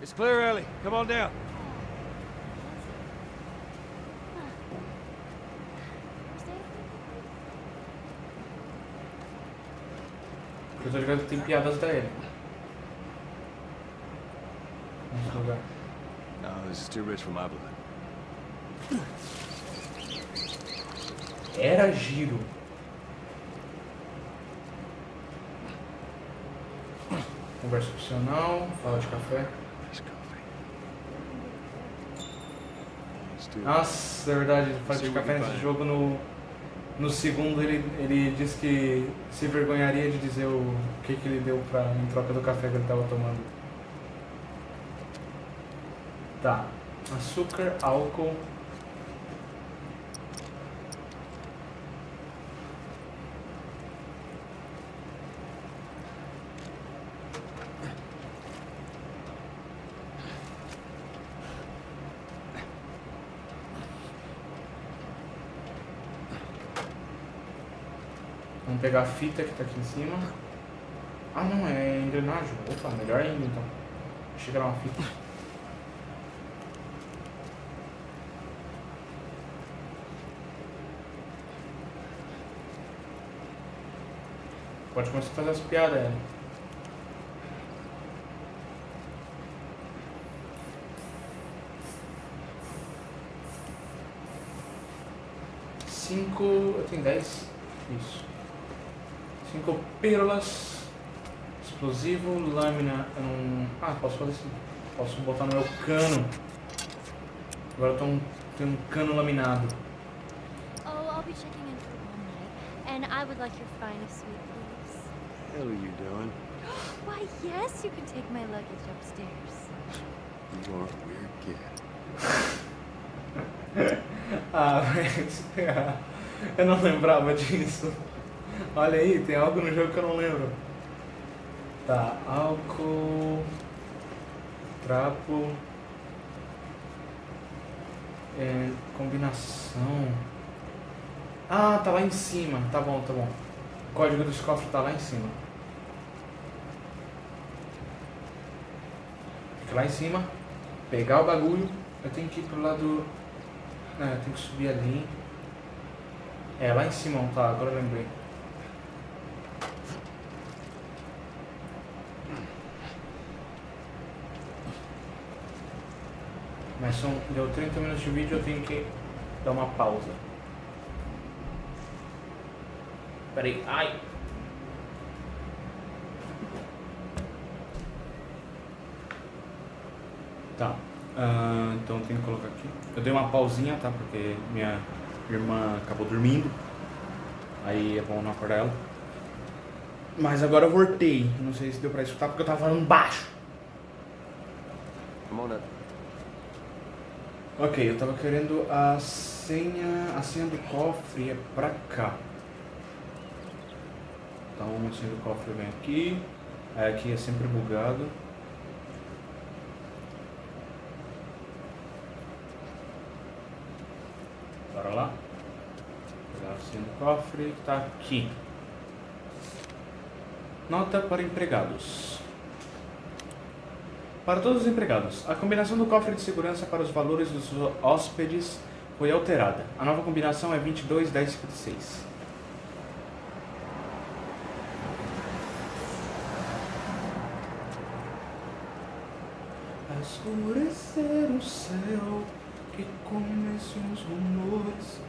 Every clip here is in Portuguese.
It's clear, Ellie. Come on down. Eu tô ligado que tem piadas da Ellie. Nesse lugar. No, this is too rich for my blood. Era giro. Conversa opcional, fala de café. Nossa, é verdade, fala de café nesse jogo no, no segundo ele, ele disse que se vergonharia de dizer o que, que ele deu pra, em troca do café que ele tava tomando. Tá. Açúcar, álcool. Pegar a fita que tá aqui em cima. Ah não, é engrenagem. Opa, melhor ainda então. Achei que era uma fita. Pode começar a fazer as piadas, Ellen. Cinco. Eu tenho dez. Isso. Cinco pílulas. Explosivo, lâmina. Eu não. Ah, posso fazer assim. Posso botar no meu cano. Agora eu tô um, tenho um cano laminado. Oh, I'll be checking in for one night, and I would like your finest suite, please. hell are you doing? Why, yes, you can take my luggage upstairs. You are a weird kid. Ah, mas. Eu não lembrava disso. Olha aí, tem algo no jogo que eu não lembro. Tá, álcool. Trapo. É, combinação. Ah, tá lá em cima. Tá bom, tá bom. O código dos cofres tá lá em cima. Fica lá em cima. Pegar o bagulho. Eu tenho que ir pro lado. É, eu tenho que subir ali. É, lá em cima, tá, agora eu lembrei. Mas são, deu 30 minutos de vídeo, eu tenho que dar uma pausa. Peraí, ai! Tá, ah, então tenho que colocar aqui. Eu dei uma pausinha, tá? Porque minha irmã acabou dormindo. Aí é bom não acordar ela. Mas agora eu voltei. Não sei se deu pra escutar porque eu tava falando baixo. Come on up. Ok, eu tava querendo a senha. A senha do cofre é pra cá. Então a senha do cofre vem aqui. Aí aqui é sempre bugado. Bora lá. Pegar a senha do cofre tá aqui. Nota para empregados. Para todos os empregados, a combinação do cofre de segurança para os valores dos hóspedes foi alterada. A nova combinação é 22 10 56. A escurecer o céu, que comecem os rumores.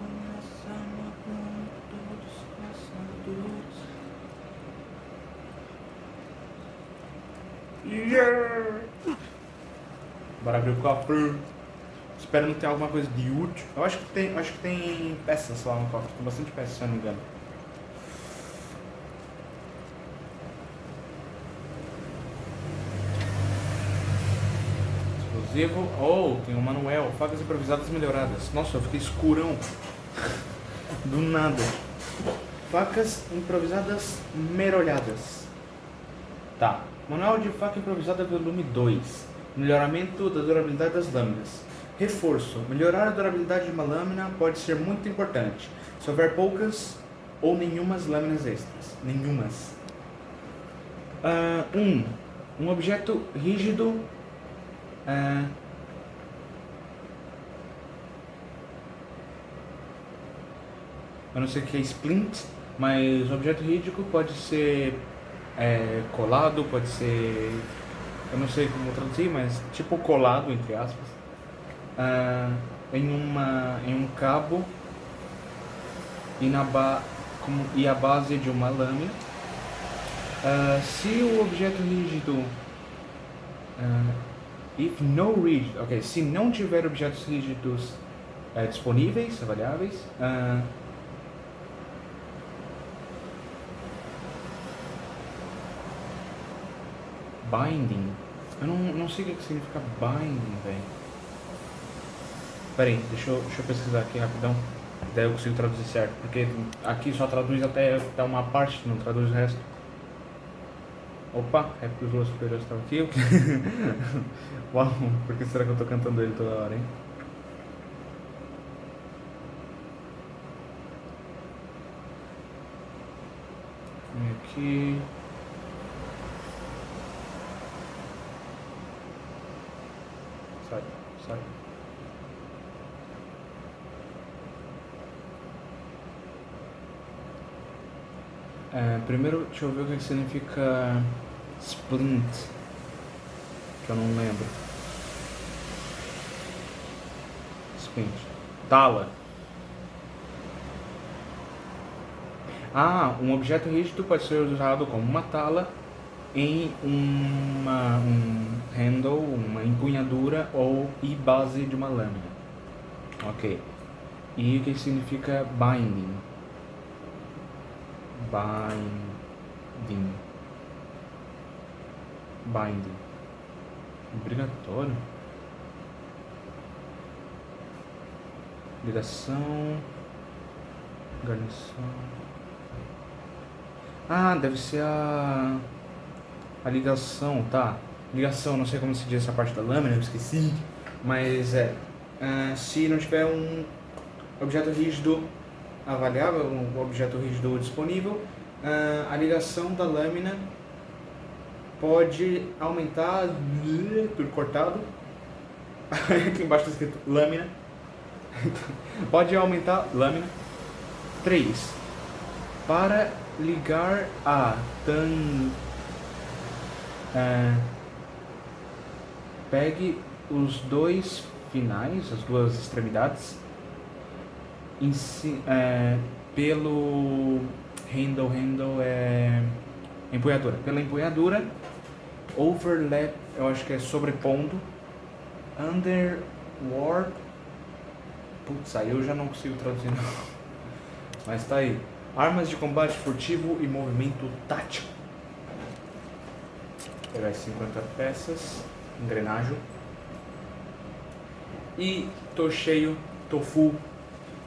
Começa matando todos os caçadores. Yeah! Bora abrir o cofre. Espero não ter alguma coisa de útil. Eu acho que tem, acho que tem peças lá no cofre. Tem bastante peças, se eu não me engano. Explosivo. Oh, tem um manual. Facas improvisadas melhoradas. Nossa, eu fiquei escurão. Do nada. Facas improvisadas merolhadas. Tá. Manual de faca improvisada volume 2. Melhoramento da durabilidade das lâminas. Reforço. Melhorar a durabilidade de uma lâmina pode ser muito importante. Se houver poucas ou nenhumas lâminas extras. Nenhumas. Ah, um, um objeto rígido. ah, eu não sei o que é splint, mas objeto rígido pode ser é, colado, pode ser. Eu não sei como traduzir, mas tipo colado, entre aspas, ah, em, uma, em um cabo e, na ba, e a base de uma lâmina. Ah, se o objeto rígido. ah, if no rigid. Ok, se não tiver objetos rígidos eh, disponíveis, avaliáveis. Binding. Eu não, não sei o que significa binding, velho. Pera aí, deixa eu, deixa eu pesquisar aqui rapidão. Daí eu consigo traduzir certo. Porque aqui só traduz até, até uma parte, não traduz o resto. Opa, é porque os Los Superiores estão aqui. Uau, por que será que eu tô cantando ele toda hora, hein? Aqui. Sai. É, primeiro, deixa eu ver o que significa splint. Que eu não lembro. Splint. Tala. Ah, um objeto rígido pode ser usado como uma tala em uma, um handle, uma empunhadura ou e base de uma lâmina. Ok. E o que significa binding? Binding. Binding. Obrigatório. Ligação. Garnição. Ah, deve ser a. A ligação, tá. Ligação, não sei como se diz essa parte da lâmina, eu esqueci. Mas é. ah, se não tiver um objeto rígido avaliável, um objeto rígido disponível, ah, a ligação da lâmina pode aumentar. Tudo cortado. Aqui embaixo está escrito lâmina. pode aumentar lâmina 3 para ligar a tan é, pegue os dois finais, as duas extremidades, em é, pelo handle, handle é empunhadura, pela empunhadura, overlap, eu acho que é sobrepondo, underward, putz, aí eu já não consigo traduzir não, mas tá aí, armas de combate furtivo e movimento tático. Pegar as 50 peças, engrenagem. E tô cheio, tô full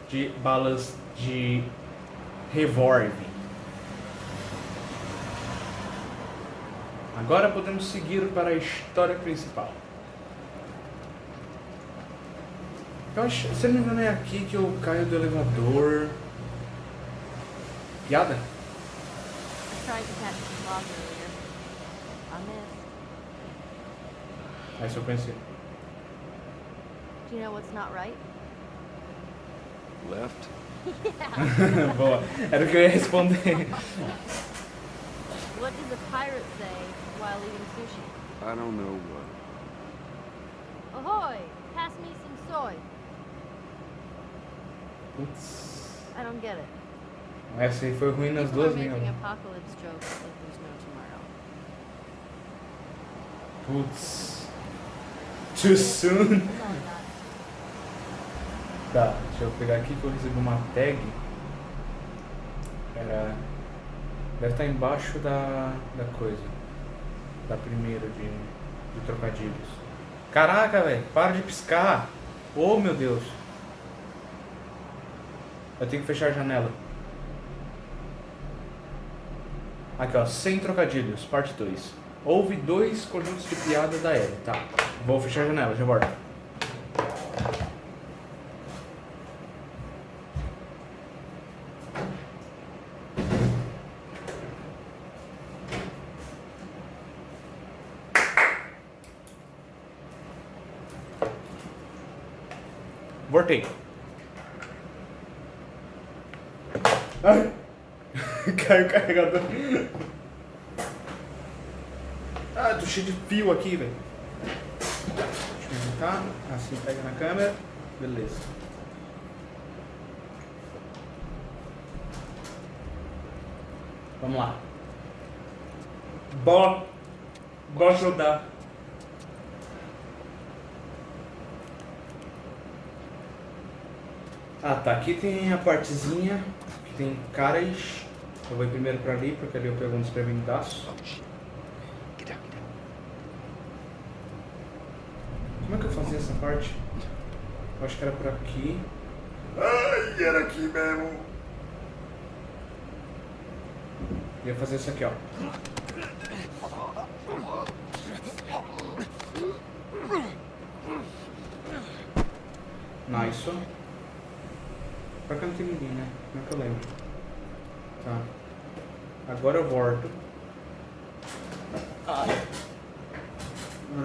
de balas de revólver. Agora podemos seguir para a história principal. Eu acho, se não me engano é aqui que eu caio do elevador. Piada? I tried to catch the Aí se eu. Do you know what's not right? Left? Boa. Era o que eu ia responder. What does a pirate say while eating sushi? I don't know what. Ahoy! Pass me some soy. Putz. I don't get it. Essa aí foi ruim nas People are duas making apocalypse jokes like there's no tomorrow. Putz. Too soon. Tá, deixa eu pegar aqui que eu recebi uma tag. Era. Deve estar embaixo da, da coisa. Da primeira de, de trocadilhos. Caraca, velho, para de piscar! Oh meu Deus! Eu tenho que fechar a janela. Aqui ó, sem trocadilhos, parte 2. Houve dois conjuntos de piadas da Ellie. Tá, vou fechar a janela, já volto. Voltei. Caiu o carregador. Fio aqui, velho. Deixa eu aumentar. Assim pega na câmera. Beleza. Vamos lá. Bora. Bora ajudar. Ah, tá. Aqui tem a partezinha que tem caras. Eu vou ir primeiro pra ali, porque ali eu pego um desprevenidaço. Oh, shit. Get down, get down. Como é eu parte? Eu acho que era por aqui. Ai, era aqui mesmo. Ia fazer isso aqui, ó. Nice. Pra cá não tem ninguém, né? Não é que eu lembro. Tá. Agora eu volto. Agora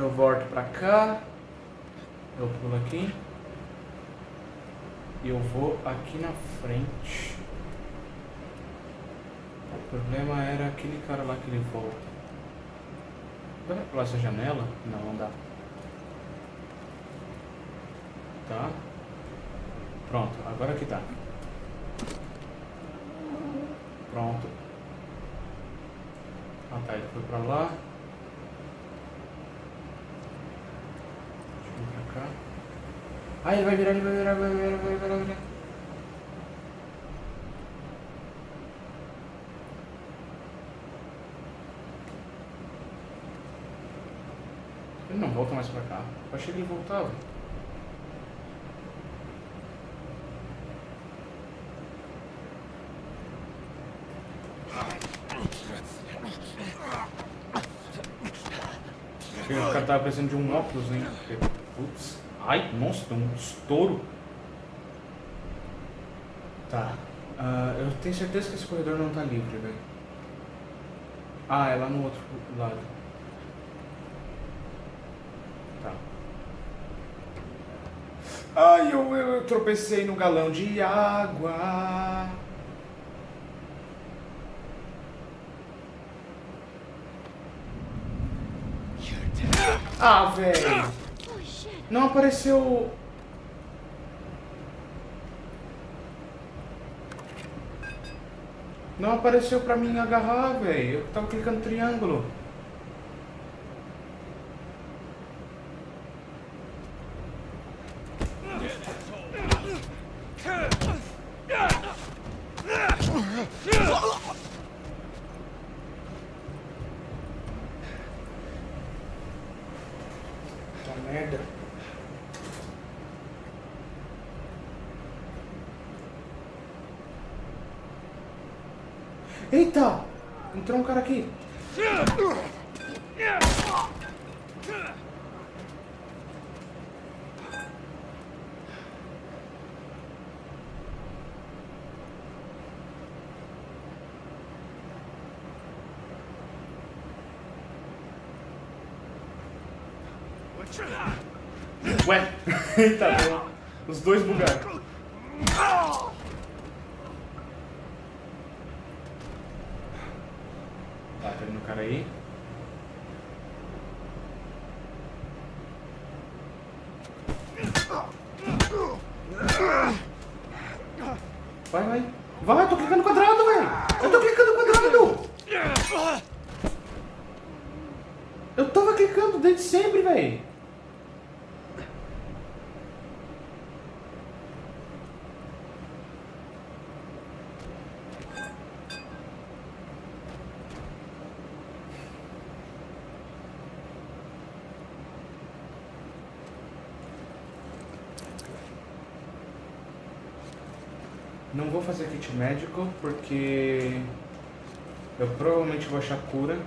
eu volto pra cá. Eu pulo aqui. E eu vou aqui na frente. O problema era aquele cara lá que ele volta. Dá pra pular essa janela? Não, não dá. Tá. Pronto, agora que tá. Pronto. Ah tá, ele foi pra lá. Deixa eu vir pra cá. Ele vai virar, ele vai virar, vai virar, vai virar, vai virar. Ele não volta mais pra cá. Eu achei que ele voltava. Que o cara tava precisando de um óculos, hein? Porque, Putz. Ai, nossa, tem um estouro. Tá. Ah, eu tenho certeza que esse corredor não tá livre, velho. Ah, é lá no outro lado. Tá. Ai, eu, eu, eu tropecei no galão de água. Ah, velho. Não apareceu. Não apareceu pra mim agarrar, velho. Eu tava clicando triângulo. Tá merda. Eita! Entrou um cara aqui. Ué, eita, deu. os dois bugaram. Não vou fazer kit médico porque eu provavelmente vou achar cura.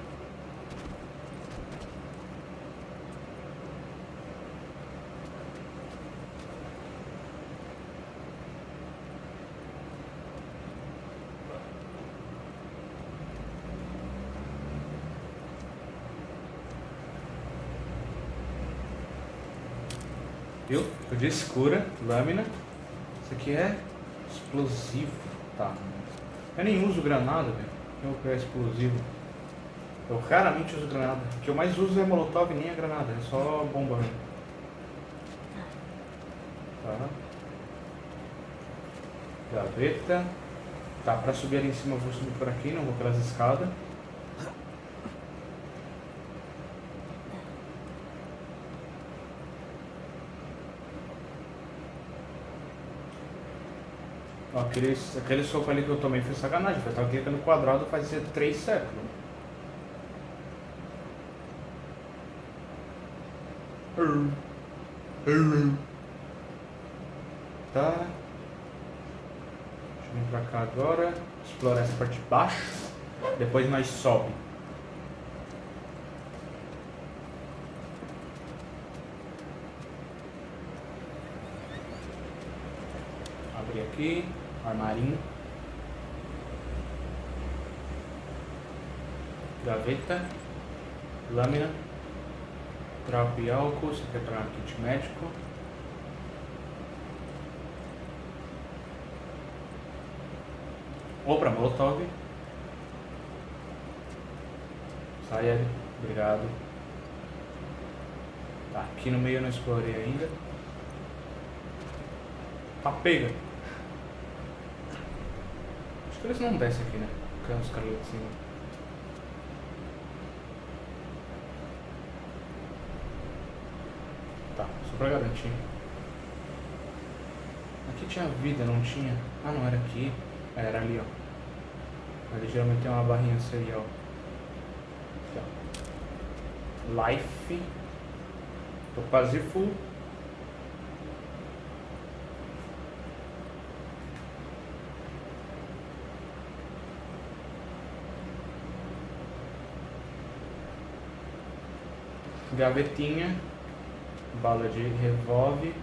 Viu? Eu disse cura, lâmina. Isso aqui é explosivo. Tá. Eu nem uso granada, velho. Eu vou pegar explosivo. Eu raramente uso granada. O que eu mais uso é molotov e nem a granada. É só bomba. Tá. Gaveta. Tá, pra subir ali em cima eu vou subir por aqui, não vou pelas escadas. Aquele, aquele soco ali que eu tomei foi sacanagem. Eu tava aqui no quadrado fazia três séculos. Tá. Deixa eu vir pra cá agora. Explorar essa parte de baixo. Depois nós sobe. Abrir aqui. Armarinho. Gaveta. Lâmina. Trapo e álcool. Pegar um kit médico. Ou pra Molotov. Sai, Ed. Obrigado. Tá, aqui no meio eu não explorei ainda. Tá, pega. Acho que eles não descem aqui, né? Porque os caras lá de cima. Tá, só pra garantir. Aqui tinha vida, não tinha? Ah, não, era aqui. É, Era ali, ó. Ali geralmente tem uma barrinha serial. Aqui, ó. Life. Tô quase full. Gavetinha. Bala de revólver.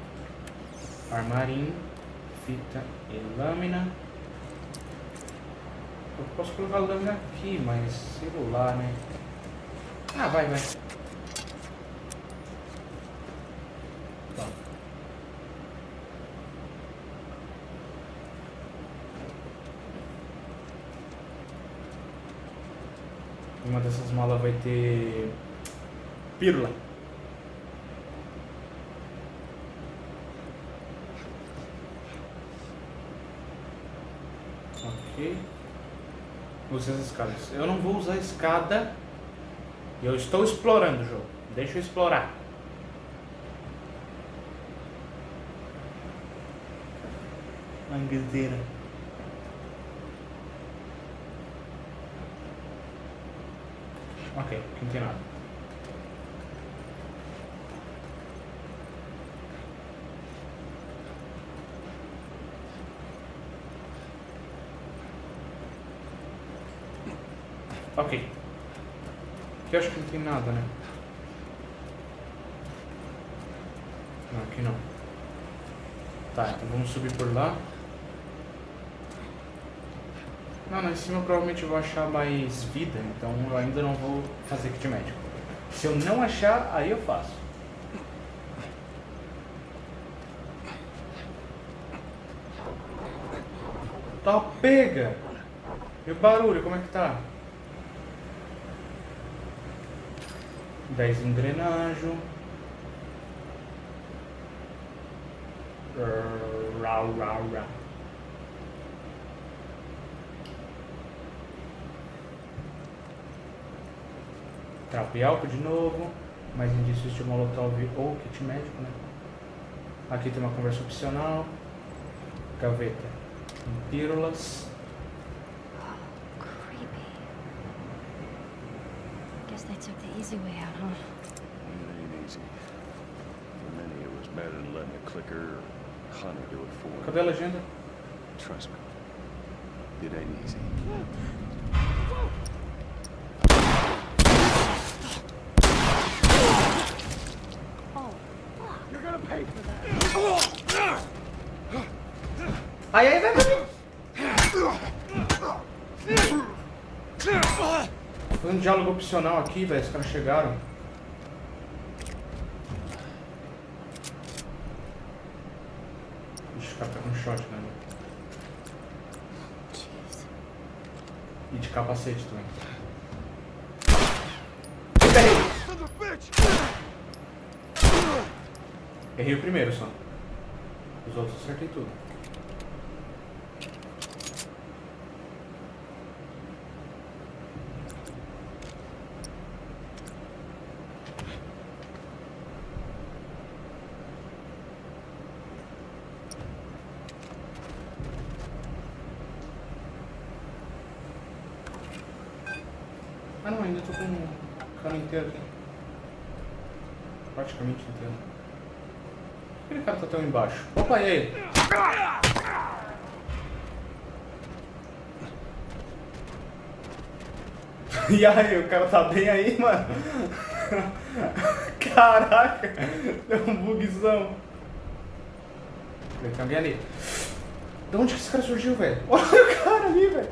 Armarinho. Fita e lâmina. Eu posso colocar a lâmina aqui, mas celular, né? Ah, vai, vai. Tá. Uma dessas malas vai ter pílula. Ok. Usar as escadas. Eu não vou usar a escada. Eu estou explorando o jogo. Deixa eu explorar. Mangueira. Ok, não tem nada. Ok. Aqui acho que não tem nada, né? Não, aqui não. Tá, então vamos subir por lá. Não, lá em cima eu provavelmente vou achar mais vida, então eu ainda não vou fazer kit médico. Se eu não achar, aí eu faço. Tá pega! E o barulho, como é que tá? 10 engrenagem. Rau, rau, rau. E álcool de novo. Mais indícios de molotov ou kit médico, né? Aqui tem uma conversa opcional. Gaveta. Pílulas. Creepy. Easy way out, huh? It ain't easy. For many, it was better than letting a clicker or hunter do it for them. Cadê a legenda? Trust me. It ain't easy. Oh, You're gonna pay for that. Ai, ai, vai, vai. Diálogo opcional aqui, velho. Os caras chegaram. o cara tá com shotgun. Né? Jeez. E de capacete também. Errei o primeiro só. Os outros acertei tudo. Ah não, ainda tô com o cano inteiro aqui. Praticamente inteiro. Por que aquele cara tá tão embaixo? Opa, e aí? E aí, o cara tá bem aí, mano? Caraca, deu um bugzão. Tem alguém ali. De onde que esse cara surgiu, velho? Olha o cara ali, velho.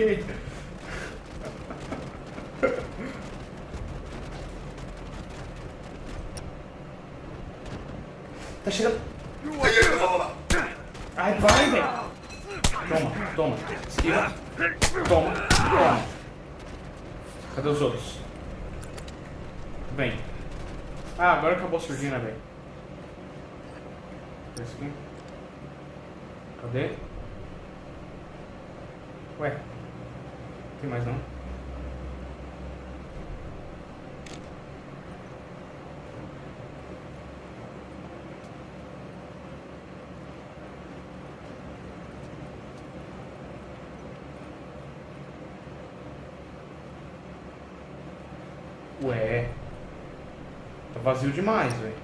Yeah. Vazio demais, velho.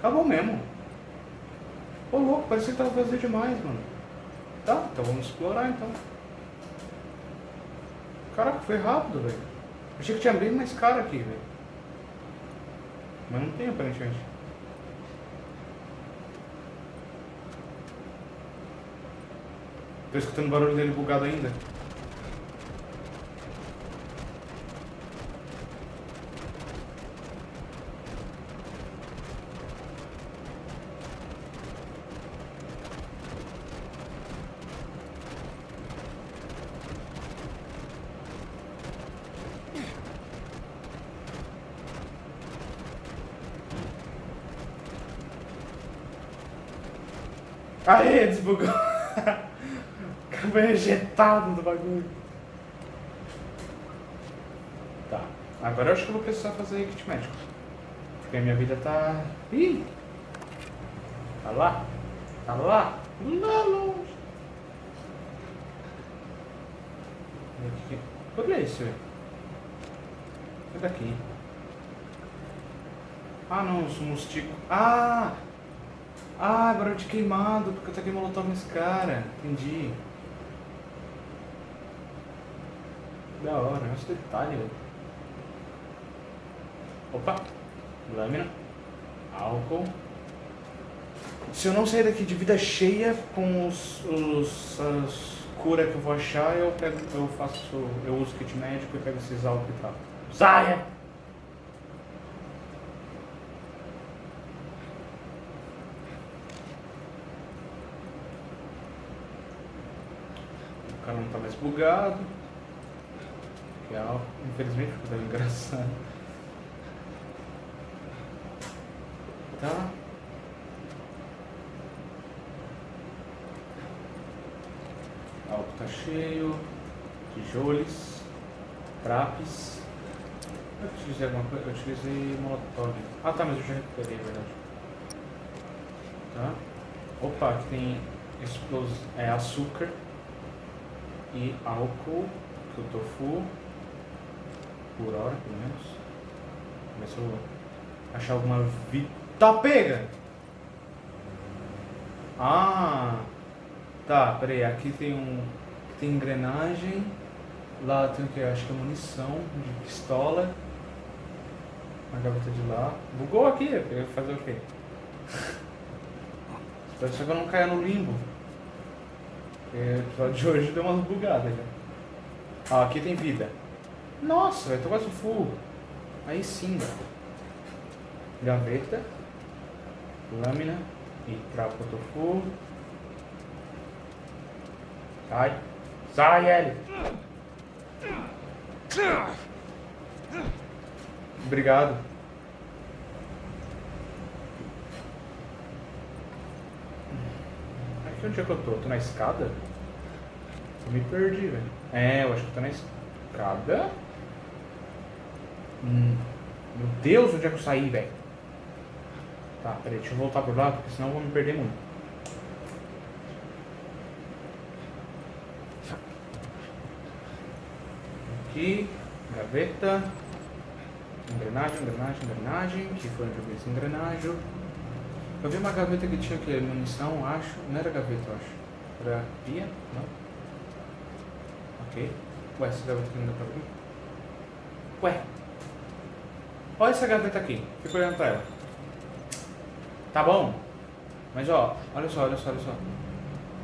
Acabou mesmo. Ô louco, parecia que tava vazio demais, mano. Tá, então vamos explorar então. Caraca, foi rápido, velho. Achei que tinha bem mais cara aqui, velho. Mas não tem aparentemente. Tô escutando o barulho dele bugado ainda. Desbugou. Acabei ejetado do bagulho. Tá. Agora eu acho que eu vou precisar fazer kit médico. Porque a minha vida tá. Ih! Tá lá? Tá lá? Lá longe. Que é isso, velho? É daqui. Ah não, os musticos. Ah! Ah, barulho de queimado, porque eu taquei molotov nesse cara. Entendi. Da hora, olha esse detalhe. Opa! Lâmina. Álcool. Se eu não sair daqui de vida cheia com os, os as curas que eu vou achar, eu pego, eu faço, eu uso kit médico e pego esses álcool e tal. Saia! O cara não tá mais bugado. Que é infelizmente ficou engraçado. Tá. Álcool tá cheio. Tijoles. Trapes. Eu utilizei alguma coisa? Eu utilizei molotov. Ah tá, mas eu já recuperei, é verdade. Tá. Opa, aqui tem explos... é, açúcar e álcool, que o tofu, por hora pelo menos. Ver se eu achar alguma vi... Tá, pega! Ah! Tá, peraí, aqui tem um... tem engrenagem, lá tem o que? Acho que é munição de pistola. A gaveta de lá. Bugou aqui, fazer o quê? Só que eu não caia no limbo. Porque o episódio de hoje deu umas bugadas já. Ah, aqui tem vida. Nossa, velho, tô quase full. Aí sim, velho. Gaveta. Lâmina. E trapo tofu. Sai. Sai, L. Obrigado. Onde é que eu tô? Tô na escada? Eu me perdi, velho. É, eu acho que eu tô na escada. Hum, meu Deus, onde é que eu saí, velho? Tá, peraí, deixa eu voltar por lá, porque senão eu vou me perder muito. Aqui, gaveta. Engrenagem, engrenagem, engrenagem. Que foi onde eu vi essa engrenagem. Eu vi uma gaveta que tinha que munição, acho. Não era gaveta, acho. Era pia? Não. Ok. Ué, essa gaveta aqui não dá pra abrir? Ué. Olha essa gaveta aqui. Fica olhando pra ela. Tá bom. Mas ó, olha só, olha só, olha só.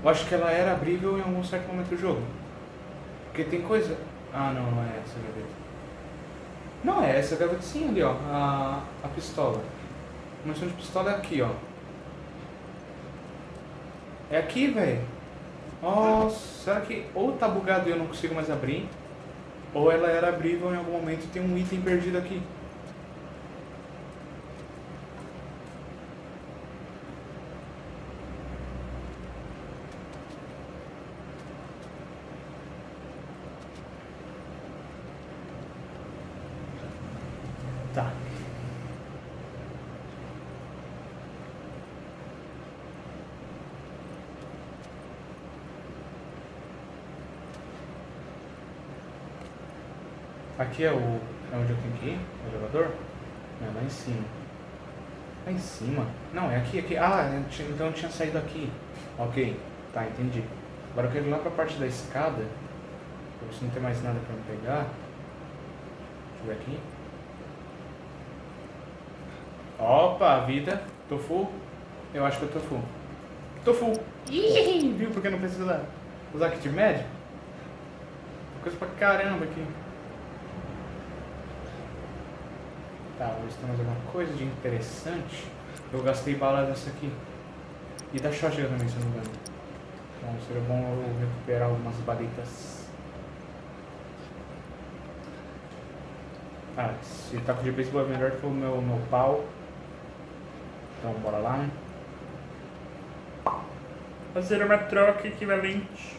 Eu acho que ela era abrível em algum certo momento do jogo. Porque tem coisa. Ah não, não é essa gaveta. Não é essa gaveta sim ali, ó. A, a pistola. A munição de pistola é aqui, ó. É aqui, velho. Nossa, será que ou tá bugado e eu não consigo mais abrir? Ou ela era abrível em algum momento e tem um item perdido aqui. Tá. Aqui é o. É onde eu tenho que ir? O elevador? É lá em cima. Lá em cima? Não, é aqui, aqui. Ah, então eu tinha saído aqui. Ok, tá, entendi. Agora eu quero ir lá pra parte da escada. Pra ver se não tem mais nada pra me pegar. Deixa eu ver aqui. Opa, vida. Tô full. Eu acho que eu tô full. Tô full. Ih, viu? Porque não precisa usar kit médico? Coisa pra caramba aqui. Tá, tem mais alguma coisa de interessante. Eu gastei bala dessa aqui. E da shotgun também, se eu não me engano. Então seria bom eu recuperar algumas balitas. Ah, se tá com GPS é melhor que o meu, meu pau. Então bora lá, né? Fazer uma troca equivalente.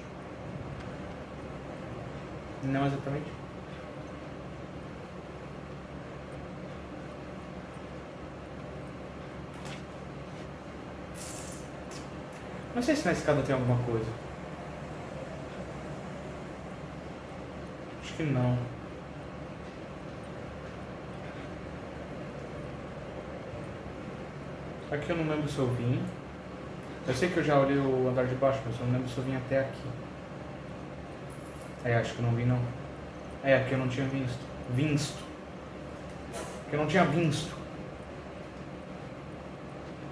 Não exatamente. Não sei se na escada tem alguma coisa. Acho que não. Aqui eu não lembro se eu vim. Eu sei que eu já olhei o andar de baixo, mas eu não lembro se eu vim até aqui. É, acho que eu não vim não. É, aqui eu não tinha visto. Visto. Que eu não tinha visto.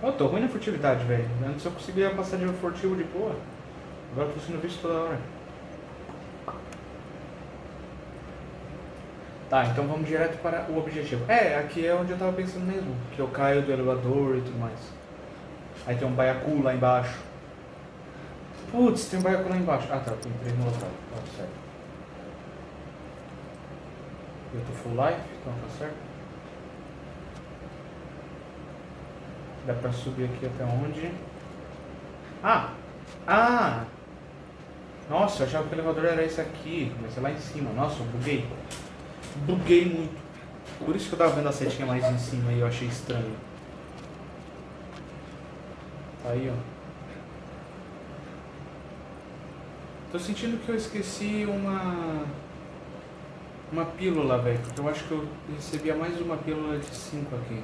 Eu tô ruim na furtividade, velho. Antes eu conseguia passar de furtivo de boa. Agora eu tô sendo visto toda hora. Tá, então vamos direto para o objetivo. É, aqui é onde eu tava pensando mesmo. Que eu caio do elevador e tudo mais. Aí tem um baiacu lá embaixo. Putz, tem um baiacu lá embaixo. Ah tá, tem três no local. Tá certo. Eu tô full life, então tá certo. Dá pra subir aqui até onde? Ah! Ah! Nossa, eu achava que o elevador era esse aqui, mas é lá em cima. Nossa, eu buguei. Buguei muito. Por isso que eu tava vendo a setinha mais em cima e eu achei estranho. Tá aí, ó. Tô sentindo que eu esqueci uma. Uma pílula, velho. Porque eu acho que eu recebia mais uma pílula de 5 aqui.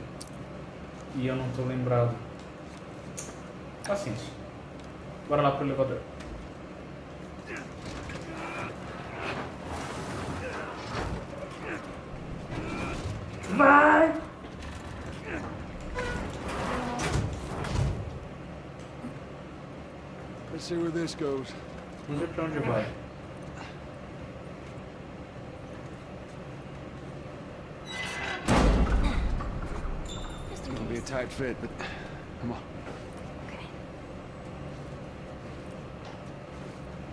E eu não tô lembrado. Paciência. Bora lá pro elevador. Vai! Let's see where this goes. Vamos ver pra onde vai. Tight fit, but come on. Okay.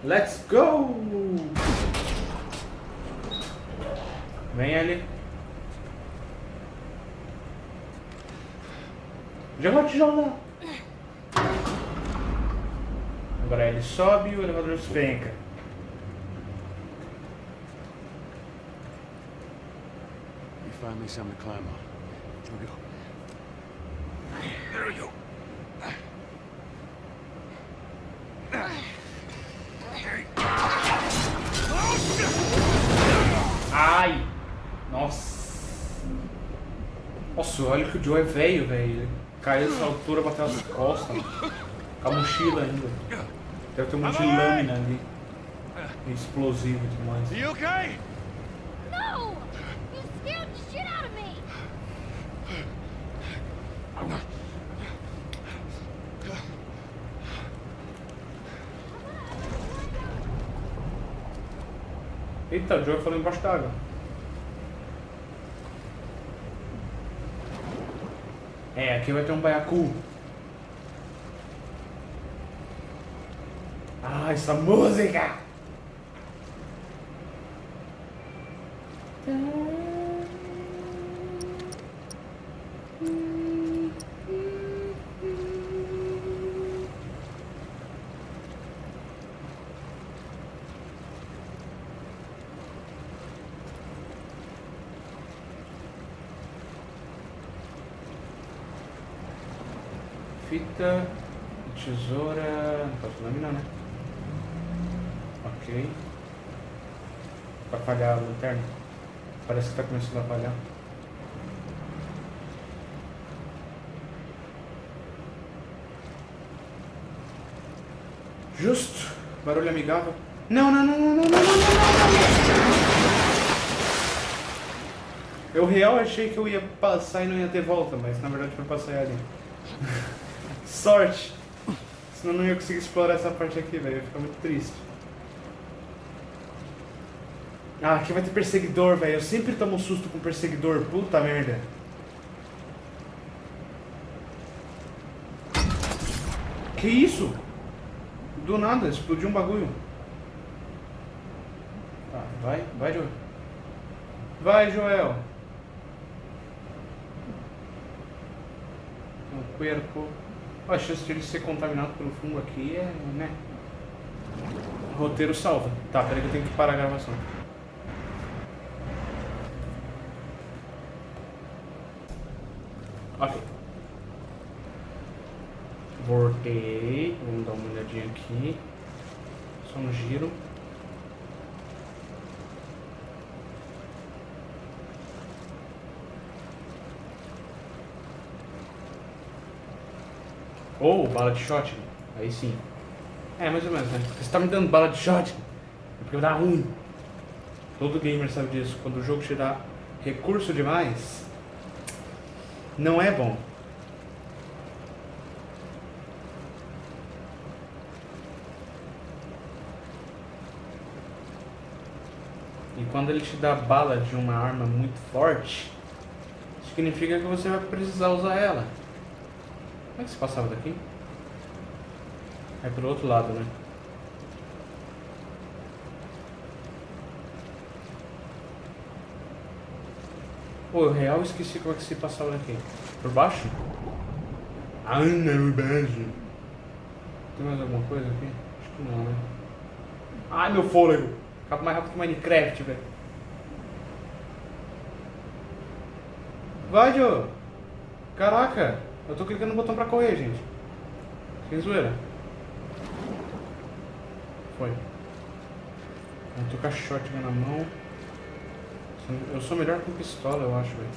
Let's go! Vem ali. Joga o tijolo lá. Agora ele sobe e o elevador despenca. You find me something to climb on. Here we go. Ai! Nossa! Nossa, olha que o Joe é velho, velho. Caiu dessa altura, bateu as costas. Com a mochila ainda. Deve ter um monte de lâmina ali. Explosivo e tudo mais. You okay? No! You scared the shit out of me! Eita, o Joe falou embaixo d'água. É, aqui vai ter um baiacu. Ah, essa música! lanterna. Parece que está começando a falhar. Justo. Barulho amigável. Não, não, não, não, não, não, não, não. Eu real achei que eu ia passar e não ia ter volta, mas na verdade foi passar ali. Sorte! Senão não ia conseguir explorar essa parte aqui, velho. Ia ficar muito triste. Ah, aqui vai ter perseguidor, velho. Eu sempre tomo susto com perseguidor. Puta merda. Que isso? Do nada, explodiu um bagulho. Tá, vai, vai, Joel. Vai, Joel. Um puerco. A chance de ele ser contaminado pelo fungo aqui é, né? Roteiro salva. Tá, peraí que eu tenho que parar a gravação. Ok. Voltei. Vamos dar uma olhadinha aqui. Só um giro. Ou bala de shotgun. Aí sim. É, mais ou menos, né? Você tá me dando bala de shotgun. É porque dar ruim. Todo gamer sabe disso. Quando o jogo te dá recurso demais, não é bom. Quando ele te dá bala de uma arma muito forte, significa que você vai precisar usar ela. Como é que se passava daqui? É pelo outro lado, né? Pô, eu real esqueci como é que se passava daqui. Por baixo? Ah, não, baixo. Tem mais alguma coisa aqui? Acho que não, né? Ai, meu fôlego! Acaba mais rápido que Minecraft, velho. Vai, Joe! Caraca! Eu tô clicando no botão pra correr, gente. Sem zoeira. Foi. Eu tô com a shotgun na mão. Eu sou melhor com pistola, eu acho, velho.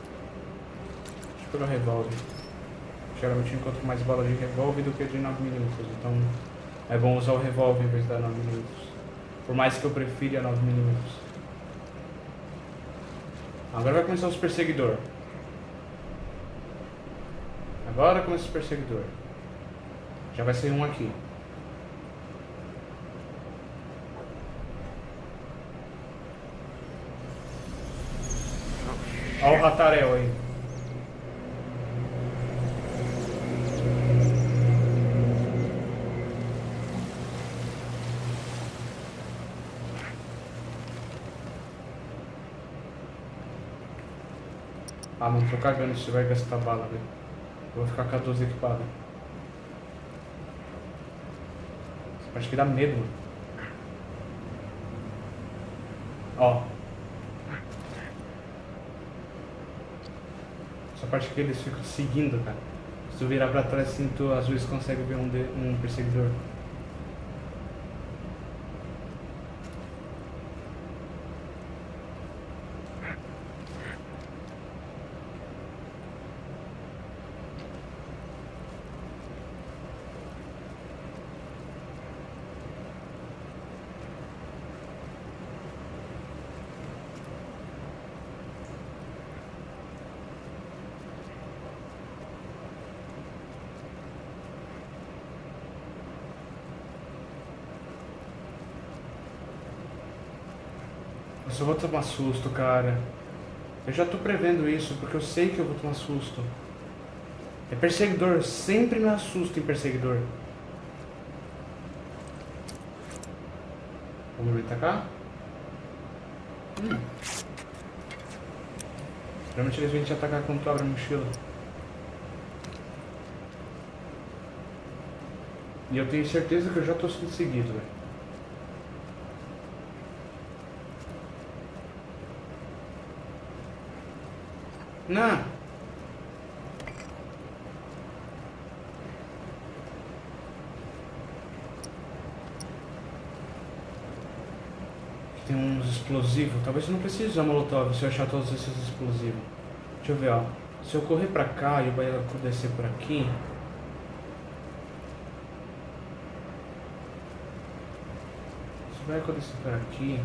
Deixa eu pegar o revólver. Geralmente eu encontro mais balas de revólver do que de 9mm, então é bom usar o revólver em vez da 9mm. Por mais que eu prefira 9mm. Agora vai começar os perseguidor. Agora começa os perseguidor. Já vai ser um aqui. Olha o ratarel aí. Ah, mano, tô cagando se vai gastar bala, velho. Vou ficar com a 12 equipada. Acho que dá medo, mano. Ó. Essa parte aqui eles ficam seguindo, cara. Se tu virar pra trás assim, tu às vezes consegue ver um, de, um perseguidor. Só vou tomar susto, cara. Eu já tô prevendo isso, porque eu sei que eu vou tomar susto. É perseguidor, sempre me assusta em perseguidor. Vamos me atacar? Hum. Geralmente eles vêm te atacar quando tu abre a mochila. E eu tenho certeza que eu já tô sendo seguido, velho. Não. Tem uns explosivos. Talvez eu não precise usar molotov se eu achar todos esses explosivos. Deixa eu ver, ó. Se eu correr pra cá e o baiacu descer por aqui... Se o baiacu descer por aqui...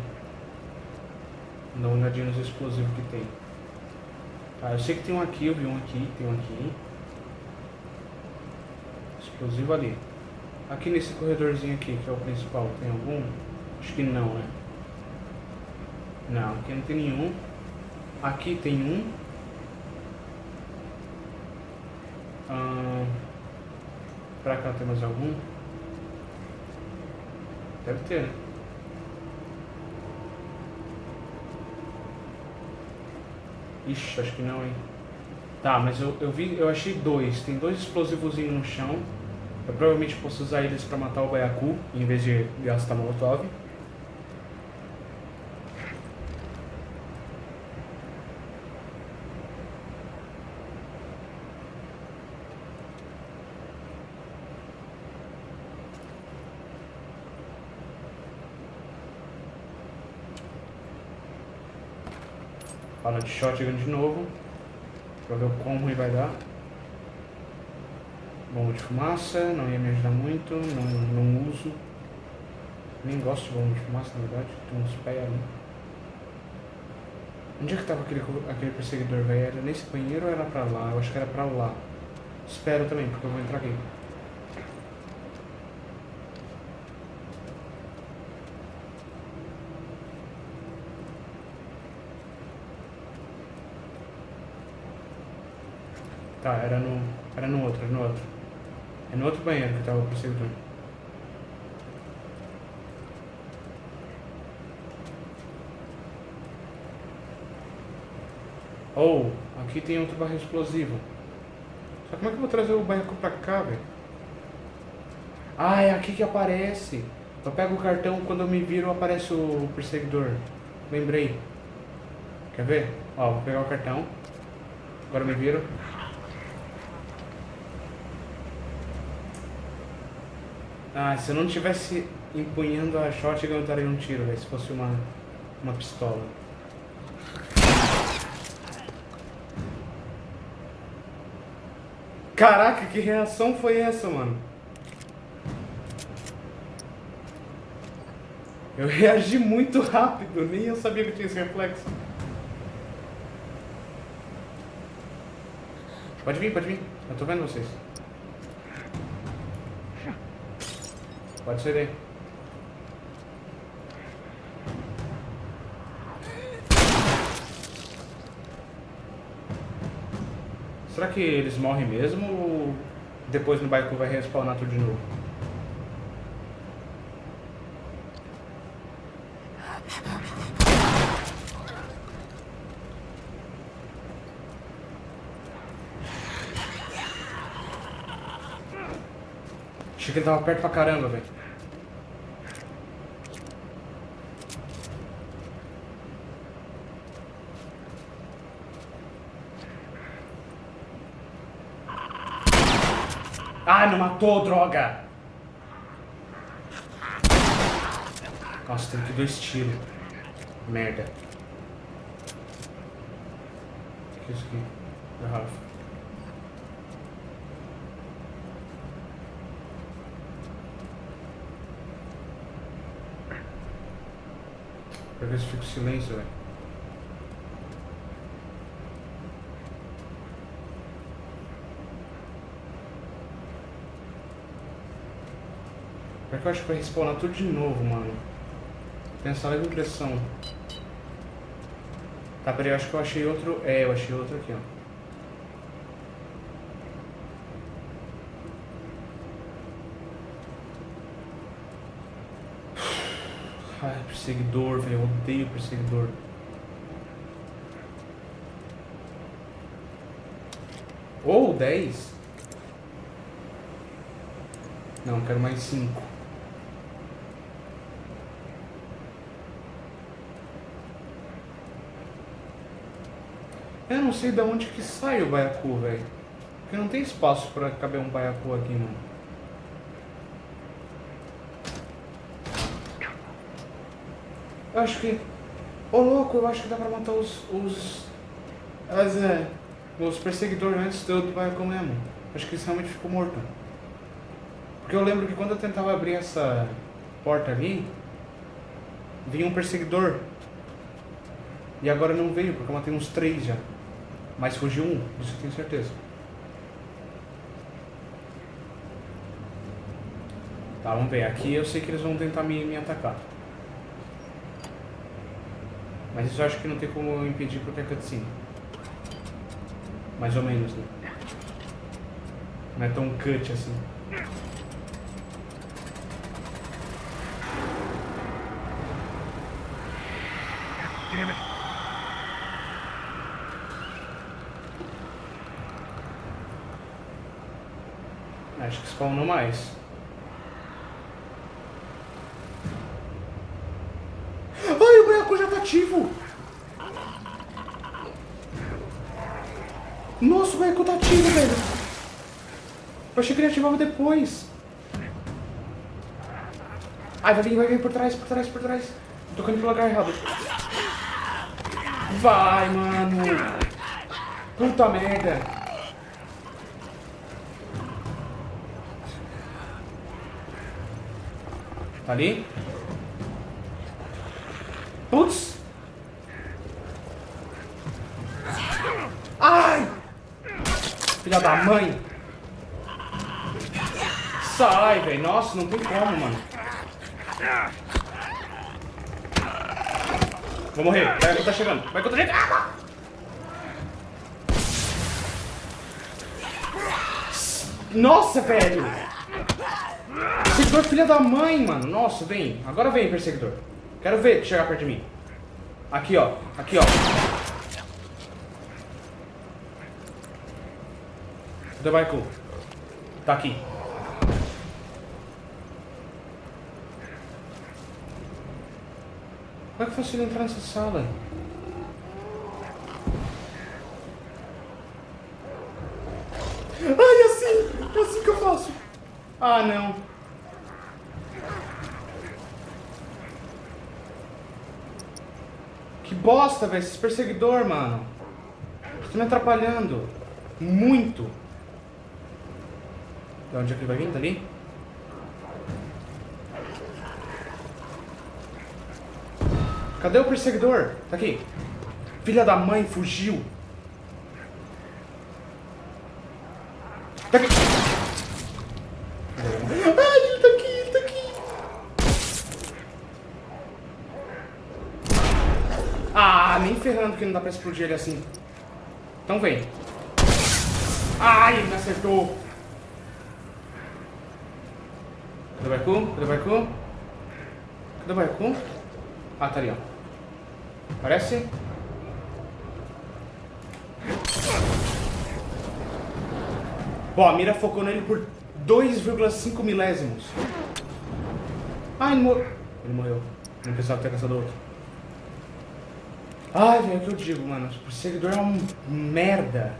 Dá uma olhadinha nos explosivos que tem. Tá, eu sei que tem um aqui, eu vi um aqui, tem um aqui. Explosivo ali. Aqui nesse corredorzinho aqui, que é o principal, tem algum? Acho que não, né? Não, aqui não tem nenhum. Aqui tem um. Ah, pra cá tem mais algum? Deve ter, né? Ixi, acho que não, hein? Tá, mas eu, eu vi, eu achei dois. Tem dois explosivozinhos no chão. Eu provavelmente posso usar eles pra matar o baiacu, em vez de gastar molotov. Fala de shotgun de novo. Pra ver o quão ruim vai dar. Bomba de fumaça, não ia me ajudar muito, não, não uso. Nem gosto de bomba de fumaça, na verdade. Tem uns pés ali. Onde é que tava aquele, aquele perseguidor, velho? Era nesse banheiro ou era pra lá? Eu acho que era pra lá. Espero também, porque eu vou entrar aqui. Tá, era no. Era no outro, era no outro. É no outro banheiro que tava o perseguidor. Ou, oh, aqui tem outro barril explosivo. Só como é que eu vou trazer o barril pra cá, velho? Ah, é aqui que aparece. Eu pego o cartão, quando eu me viro aparece o perseguidor. Lembrei. Quer ver? Ó, vou pegar o cartão. Agora me viro. Ah, se eu não tivesse empunhando a shotgun, eu daria um tiro, velho. Se fosse uma, uma pistola. Caraca, que reação foi essa, mano? Eu reagi muito rápido, nem eu sabia que tinha esse reflexo. Pode vir, pode vir. Eu tô vendo vocês. Pode ser aí. Será que eles morrem mesmo ou depois no Baiku vai respawnar tudo de novo? Achei que ele tava perto pra caramba, velho. Ah, não matou, droga! Nossa, tem que dois tiros. Merda. O que é isso aqui? Garrafa. Pra ver se fica o silêncio, velho. Pior que eu acho que vai respawnar tudo de novo, mano. Tenho essa leve impressão. Tá, peraí, eu acho que eu achei outro... É, eu achei outro aqui, ó. Ai, perseguidor, velho. Eu odeio perseguidor. Ou 10? Não, quero mais 5. Eu não sei de onde que sai o baiacu, velho. Porque não tem espaço pra caber um baiacu aqui, mano. Eu acho que... Ô, louco, eu acho que dá pra matar os... Os... As, é... Os perseguidores antes do, do baiacu mesmo. Acho que isso realmente ficou morto. Porque eu lembro que quando eu tentava abrir essa porta ali... Vinha um perseguidor. E agora não veio, porque eu matei uns três já. Mas fugiu um, isso eu tenho certeza. Tá, vamos ver. Aqui eu sei que eles vão tentar me, me atacar. Mas isso eu acho que não tem como impedir porque é cutscene. Mais ou menos, né? Não é tão cut assim. Acho que spawnou mais. Ai, ativo! Nossa, o boneco tá ativo, velho! Eu achei que ele ativava depois. Ai, vai vir, vai vir por trás, por trás, por trás. Tô tocando pelo lugar errado. Vai, mano! Puta merda! Tá ali? Putz! Ai! Mãe! Sai, velho. Nossa, não tem como, mano. Vou morrer. Vai que tá chegando. Vai que eu tô! Nossa, velho! Perseguidor filha da mãe, mano. Nossa, vem. Agora vem, perseguidor. Quero ver chegar perto de mim. Aqui, ó. Aqui, ó. Cadê o Baiku? Tá aqui. Como é que eu consigo entrar nessa sala? É assim que eu faço. Ah, não. Que bosta, velho. Esses perseguidor, mano. Estão me atrapalhando. Muito. De onde é que ele vai vir? Dali? Cadê o perseguidor? Tá aqui. Filha da mãe fugiu. Tá aqui. Ai, ele tá aqui, ele tá aqui. Ah, nem ferrando que não dá pra explodir ele assim. Então vem. Ai, me acertou. Cadê o Baiku? Cadê o Baiku? Cadê o Baiku? Ah, tá ali, ó. Parece? Bom, a mira focou nele por 2,5 milésimos. Ah, ele morreu. Ele morreu. Não que ter caçado outro. Ai, velho, o que eu digo, mano? O seguidor é um merda.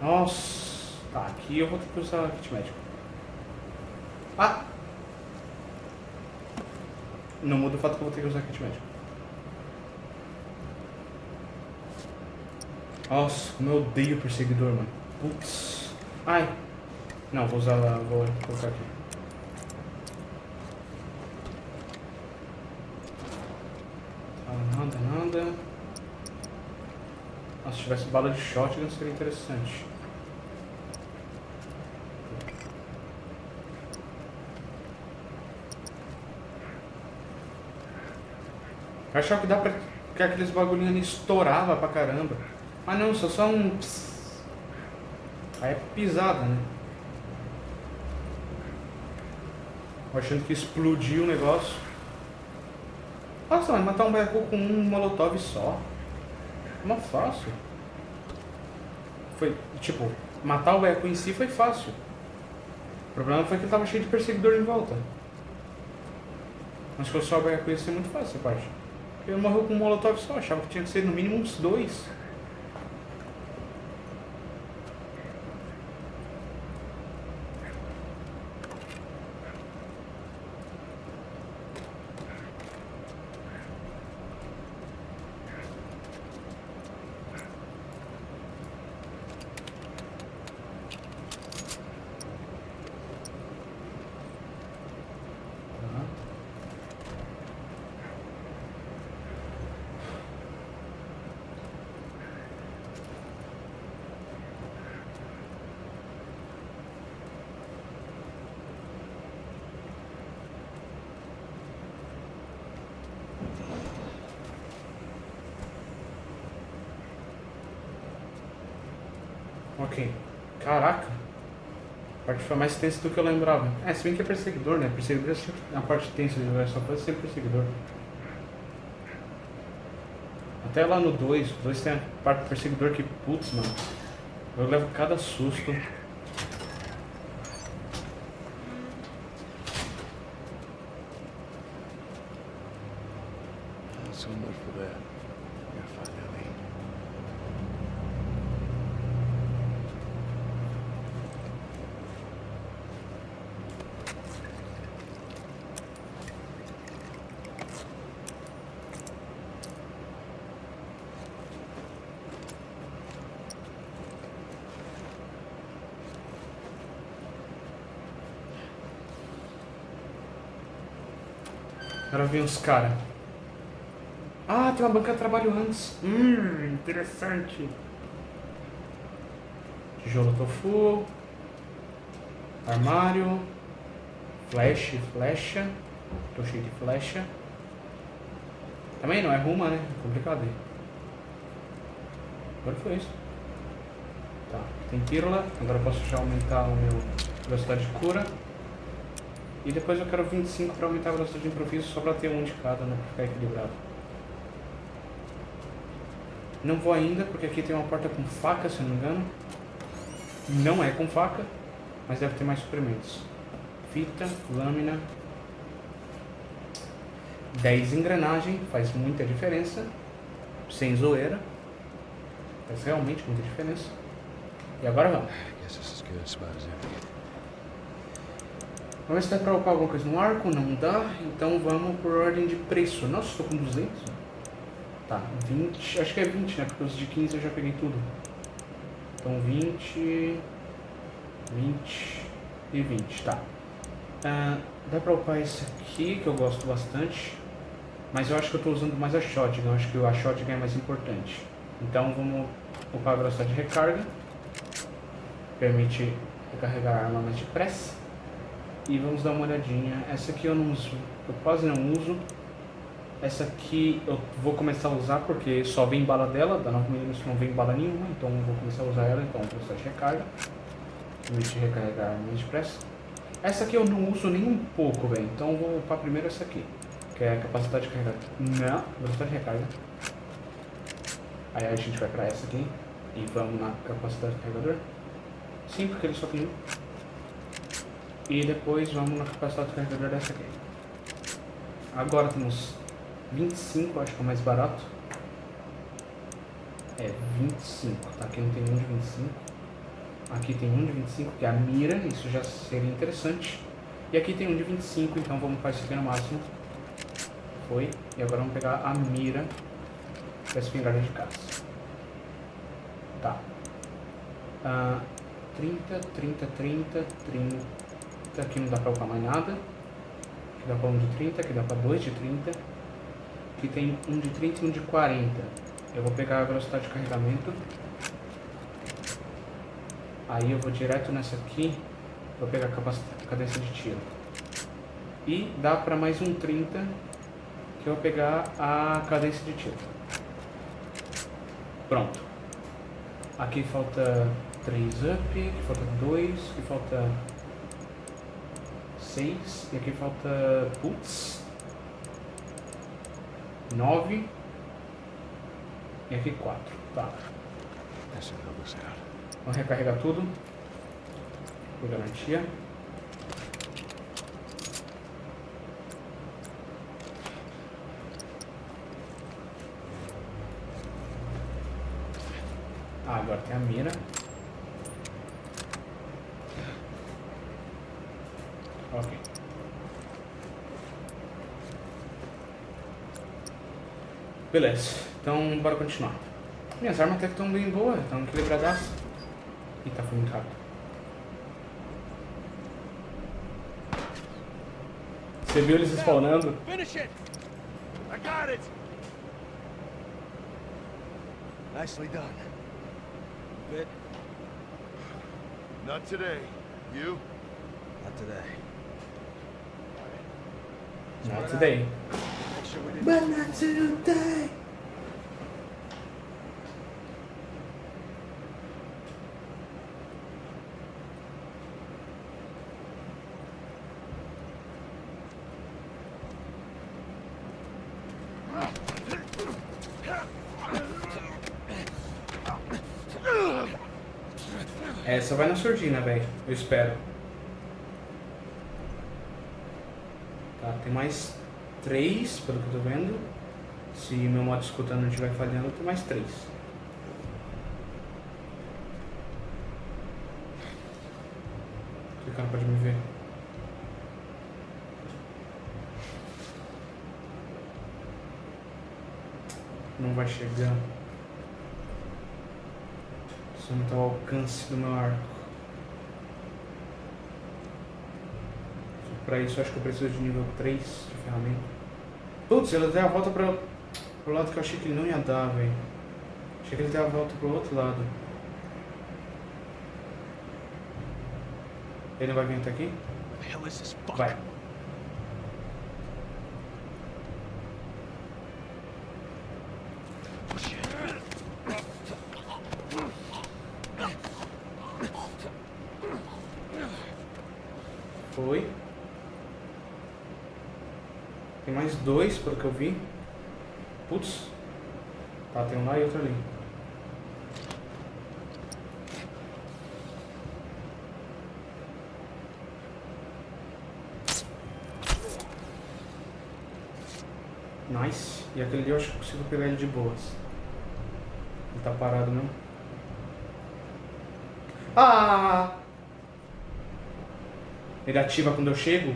Nossa. Tá, aqui eu vou ter que usar kit médico. Ah! Não muda o fato que eu vou ter que usar kit médico. Nossa, como eu odeio perseguidor, mano. Putz. Ai. Não, vou usar lá, vou colocar aqui. Ah, nada, nada. Nossa, se tivesse bala de shotgun seria interessante. Eu achava que dá pra... que aqueles bagulhinhos ali estourava pra caramba. Ah não, só só um... Aí é pisada, né? Achando que explodiu o negócio. Nossa, mas matar um baiacu com um molotov só. Não fácil. Foi, tipo, matar o baiacu em si foi fácil. O problema foi que ele tava cheio de perseguidor em volta. Mas se fosse só o baiacu ia ser muito fácil essa parte. Ele morreu com um molotov só, achava que tinha que ser no mínimo uns dois. Ok. Caraca. A parte foi mais tensa do que eu lembrava. É, se bem que é perseguidor, né? Perseguidor é sempre a parte tensa de jogar só pode ser perseguidor. Até lá no 2, o 2 tem a parte do perseguidor que, putz, mano. Eu levo cada susto. So much for that. Gotta find Ellie. Agora vem os caras. Ah, tem uma banca de trabalho antes. Hum, interessante. Tijolo tofu. Armário. Flash, flecha. Tô cheio de flecha. Também não é ruma, né? É complicado aí. Agora foi isso. Tá, tem pílula. Agora eu posso já aumentar o meu velocidade de cura. E depois eu quero 25 para aumentar a velocidade de improviso só para ter um de cada, né? Pra ficar equilibrado. Não vou ainda, porque aqui tem uma porta com faca, se eu não me engano. Não é com faca, mas deve ter mais suprimentos. Fita, lâmina. 10 engrenagem, faz muita diferença. Sem zoeira. Faz realmente muita diferença. E agora vamos. Guess this is good. Spot is empty. Vamos ver se dá pra upar alguma coisa no arco. Não dá. Então vamos por ordem de preço. Nossa, estou com 200. Tá, 20. Acho que é 20, né? Porque os de 15 eu já peguei tudo. Então 20. 20 e 20, tá. Ah, dá pra upar esse aqui, que eu gosto bastante. Mas eu acho que eu tô usando mais a shotgun. Eu acho que a shotgun é mais importante. Então vamos upar a velocidade de recarga. Permite recarregar a arma mais depressa. E vamos dar uma olhadinha. Essa aqui eu não uso, eu quase não uso. Essa aqui eu vou começar a usar porque só vem bala dela, da 9mm não vem bala nenhuma, então eu vou começar a usar ela, então velocidade de recarga. Permite recarregar mais depressa. Essa aqui eu não uso nem um pouco, velho, então eu vou upar primeiro essa aqui, que é a capacidade de carregar. Não, velocidade de recarga. Aí a gente vai pra essa aqui e vamos na capacidade de carregador. Sim, porque ele só tem um. E depois vamos na capacidade de carregador dessa aqui. Agora temos 25, acho que é o mais barato. É 25, tá? Aqui não tem um de 25. Aqui tem um de 25, que é a mira, isso já seria interessante. E aqui tem um de 25, então vamos fazer isso aqui no máximo. Foi. E agora vamos pegar a mira da espingarda de caça. Tá. Ah, 30, 30, 30, 30. Aqui não dá pra upar mais nada. Aqui dá pra um de 30, aqui dá pra dois de 30. Aqui tem um de 30 e um de 40. Eu vou pegar a velocidade de carregamento. Aí eu vou direto nessa aqui. Vou pegar a cadência de tiro. E dá pra mais um 30. Que eu vou pegar a cadência de tiro. Pronto. Aqui falta 3 up, aqui falta 2, aqui falta 6, e aqui falta. Putz. 9. E aqui 4. Tá. Out. Vamos recarregar tudo. Por garantia. Ah, agora tem a mira. Ok. Beleza, então bora continuar. Minhas armas até que estão bem boas, estão equilibradas. Eita, foi muito rápido. Você viu eles spawnando? Finish it! I got it! Nicely done. Bit? Not today. You? Not today. Not today. But not today. Essa vai na surdina, velho. Eu espero. Tá, tem mais três, pelo que eu tô vendo. Se meu modo escuta não estiver falhando, tem mais três. Esse cara pode me ver. Não vai chegar. Isso não tá ao alcance do meu arco. Pra isso, acho que eu preciso de nível 3 de ferramenta. Putz, ele deu a volta pra, pro lado que eu achei que ele não ia dar, velho. Achei que ele deu a volta pro outro lado. Ele não vai vir até aqui? Vai. Foi. Tem mais dois, pelo que eu vi. Putz. Tá, tem um lá e outro ali. Nice. E aquele ali eu acho que consigo pegar ele de boas. Ele tá parado, não? Ah! Ele ativa quando eu chego?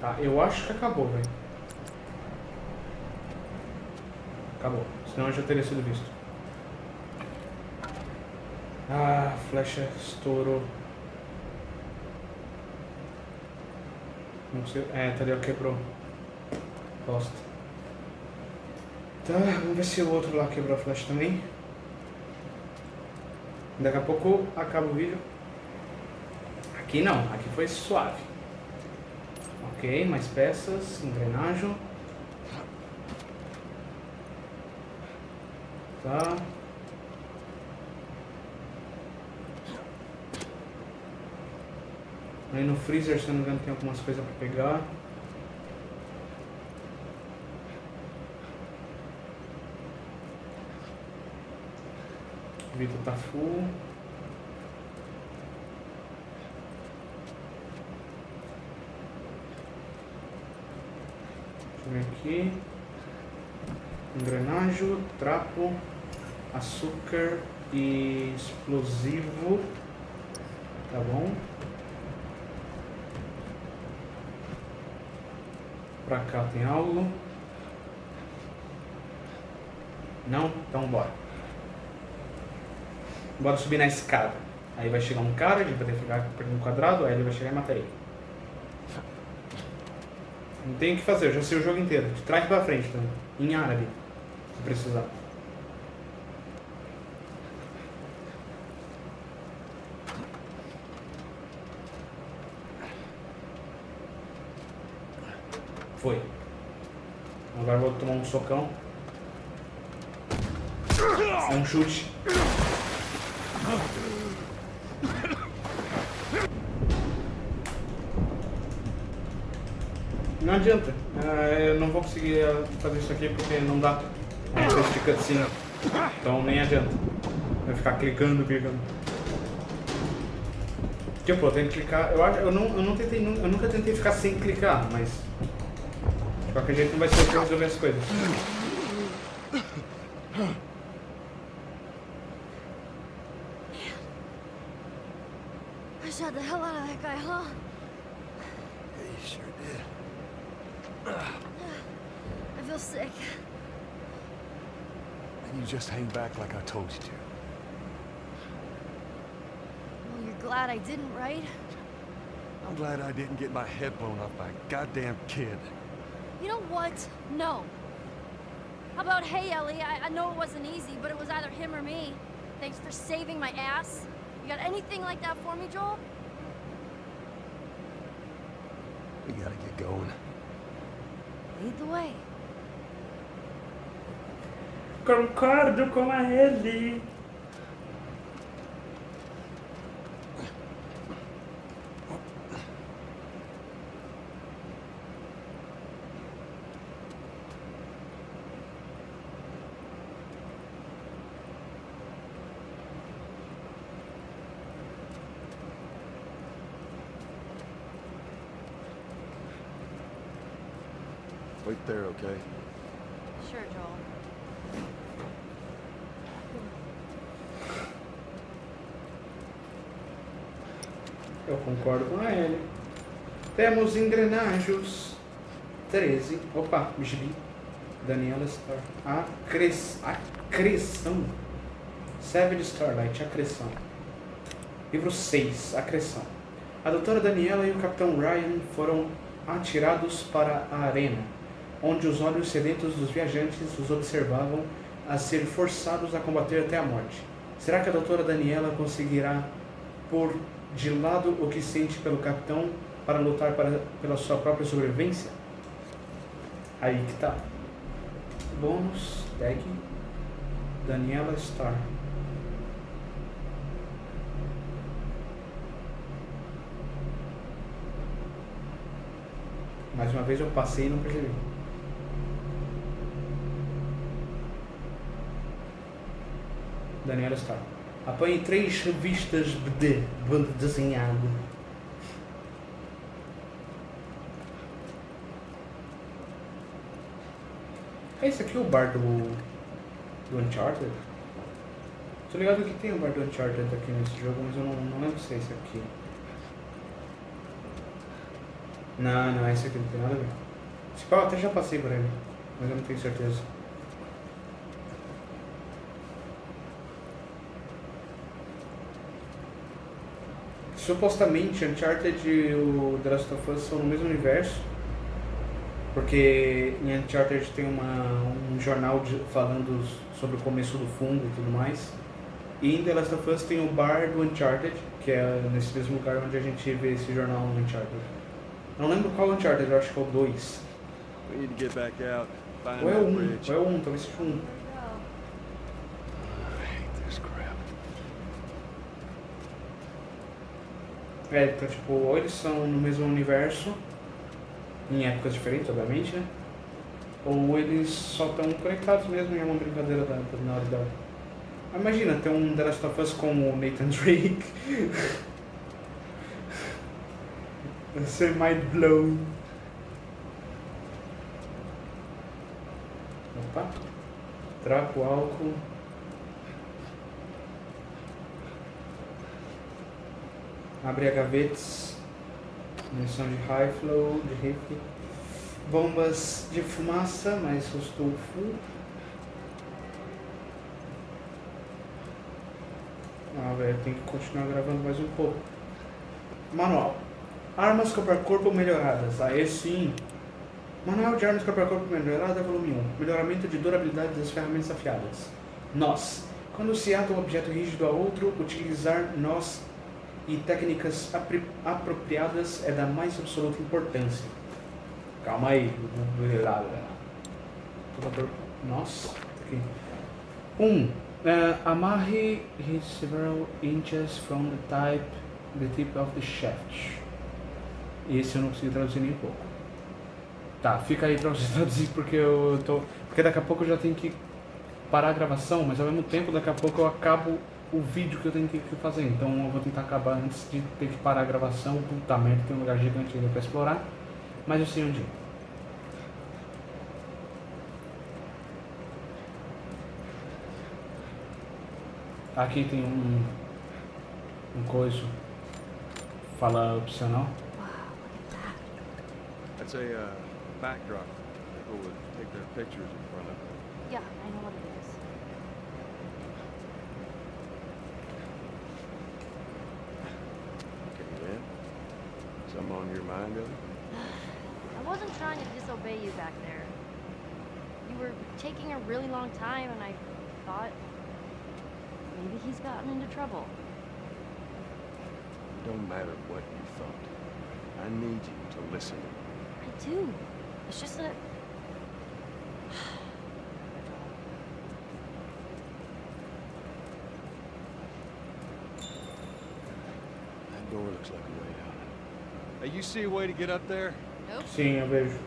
Tá, eu acho que acabou, velho. Acabou. Senão eu já teria sido visto. Ah, flecha estourou. Não sei. É, tá ali, ó, quebrou. Bosta. Tá, vamos ver se o outro lá quebrou a flecha também. Daqui a pouco acaba o vídeo. Aqui não, aqui foi suave. Ok, mais peças, engrenagem. Tá. Aí no freezer, se não me engano, tem algumas coisas pra pegar. Vitor tá full. Ver aqui. Engrenagem, trapo, açúcar e explosivo. Tá bom? Pra cá tem algo. Não? Então bora. Bora subir na escada. Aí vai chegar um cara, a gente vai ter que ficar perdendo quadrado, aí ele vai chegar e matar ele. Não tem o que fazer, eu já sei o jogo inteiro. De trás pra frente também. Em árabe. Se precisar. Foi. Agora vou tomar um socão. É um chute. Não adianta. É, eu não vou conseguir é, fazer isso aqui porque não dá. De cutscene. Então nem adianta. Vai ficar clicando, clicando. Tipo, eu tenho que clicar. Eu, acho, eu, não, eu, não tentei, eu nunca tentei ficar sem clicar, mas. De qualquer jeito não vai ser eu que resolver as coisas. Told you to. Well, you're glad I didn't, right? I'm glad I didn't get my head blown off by a goddamn kid. You know what? No. How about, hey, Ellie, I, I know it wasn't easy, but it was either him or me. Thanks for saving my ass. You got anything like that for me, Joel? We gotta get going. Lead the way. Concordo com a Ellie. Wait there, okay? Sure, Joel. Eu concordo com a Ellie. Temos engrenagens. 13. Opa, gibi. Daniela Star. Acres... Acreção. Savage Starlight, Acreção. Livro 6, Acreção. A doutora Daniela e o capitão Ryan foram atirados para a arena, onde os olhos sedentos dos viajantes os observavam a ser forçados a combater até a morte. Será que a doutora Daniela conseguirá pôr de lado o que sente pelo capitão para lutar para, pela sua própria sobrevivência? Aí que tá. Bônus, tag, Daniela Star. Mais uma vez eu passei e não percebi. Daniela Star. Apanhe três revistas de banda desenhado. É esse aqui o bar do, do Uncharted? Tô ligado que tem o bar do Uncharted aqui nesse jogo, mas eu não, não lembro se é esse aqui. Não, não, esse aqui não tem nada a ver. Esse eu até já passei por ele, mas eu não tenho certeza. Supostamente Uncharted e o The Last of Us são no mesmo universo. Porque em Uncharted tem uma, um jornal de- falando sobre o começo do fungo e tudo mais. E em The Last of Us tem o bar do Uncharted, que é nesse mesmo lugar onde a gente vê esse jornal no Uncharted. Não lembro qual Uncharted, eu acho que é o 2. We need to get back out. Find Ou é o 1, bridge. ou é o 1, talvez seja o 1. Go. I hate this crap. É, então tipo, ou eles são no mesmo universo, em épocas diferentes, obviamente, né? Ou eles só estão conectados mesmo e é uma brincadeira da, da Naughty Dog. Mas Imagina, ter um The Last of Us com o Nathan Drake. Vai ser mind blown. Opa. Trapo, álcool. Abre a gavetas. Munição de high flow, de rifle. Bombas de fumaça, mas full. Ah, velho, tem que continuar gravando mais um pouco. Manual. Armas corpo a corpo melhoradas. Aí sim. Manual de armas corpo a corpo melhorada, volume 1. Melhoramento de durabilidade das ferramentas afiadas. Nós. Quando se ata um objeto rígido a outro, utilizar nós e técnicas apropriadas é da mais absoluta importância. Calma aí. Nossa. Aqui. 1. Um, eh, amarre his several inches from the type, the tip of the shaft. Esse eu não consegui traduzir nem um pouco. Tá, fica aí pra você traduzir porque eu tô. Porque daqui a pouco eu já tenho que parar a gravação, mas ao mesmo tempo daqui a pouco eu acabo o vídeo que eu tenho que fazer. Então eu vou tentar acabar antes de ter que parar a gravação. Puta merda, tem um lugar gigante ainda pra explorar. Mas eu sei onde ir. Aqui tem um. Um coiso. Fala opcional. That's a uh, backdrop. People would take their pictures in front of. Yeah, I know what it is. Your? I wasn't trying to disobey you back there. You were taking a really long time, and I thought maybe he's gotten into trouble. It Don't matter what you thought. I need you to listen. I do. It's just. That Hey, you see a way to get up there? Nope. Sim, eu vejo.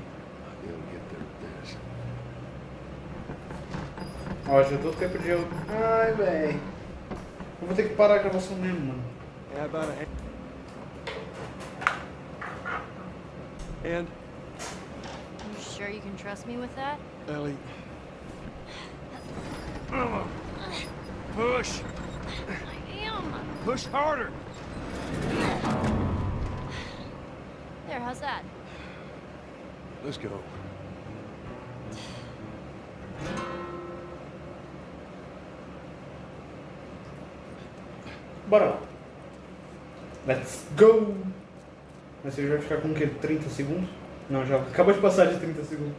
Ó, já deu tempo de eu. Ai, véi. Eu vou ter que parar a gravação mesmo, mano. How about a hand? And You sure you can trust me with that? Ellie. Push! I am. Push harder! How's that? Let's go. Bora lá. Let's go! Mas você vai ficar com o quê? 30 segundos? Não, já acabou de passar de 30 segundos.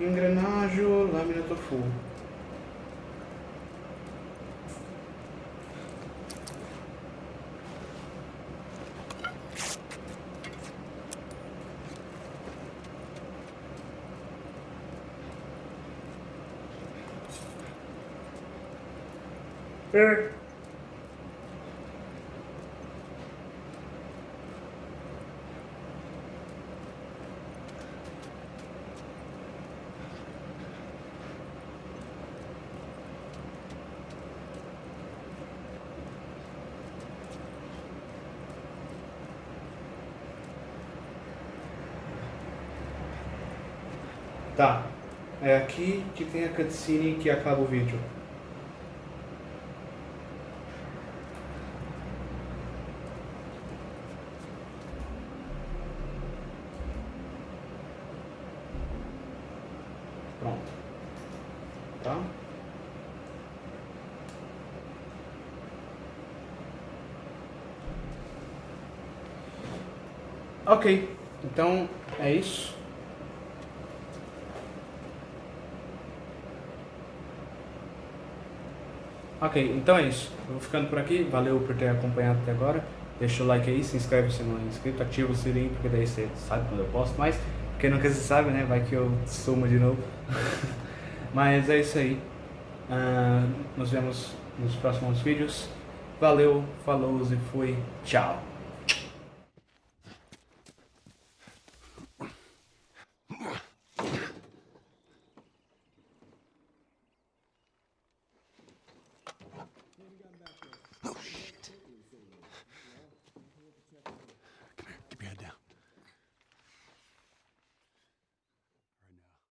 Engrenagem, lâmina tofu. É. Tá. É aqui que tem a cutscene que acaba o vídeo. Pronto. Tá? Ok, então é isso. Então é isso. Eu vou ficando por aqui. Valeu por ter acompanhado até agora. Deixa o like aí, se inscreve se não é inscrito, ativa o sininho, porque daí você sabe quando eu posto mais. Porque nunca se sabe, né? Vai que eu sumo de novo. Mas é isso aí. Ah, nos vemos nos próximos vídeos. Valeu, falou e fui. Tchau.